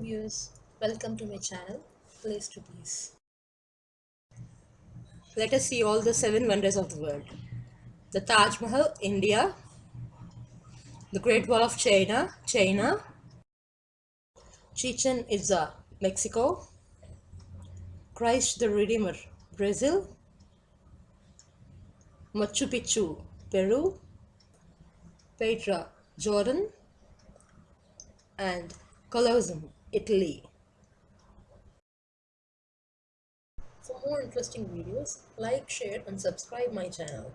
Viewers, welcome to my channel, Place to Peace. Let us see all the seven wonders of the world. The Taj Mahal, India. The Great Wall of China, China. Chichen Itza, Mexico. Christ the Redeemer, Brazil. Machu Picchu, Peru. Petra, Jordan. And Colosseum, Italy. For more interesting videos, like, share and subscribe my channel.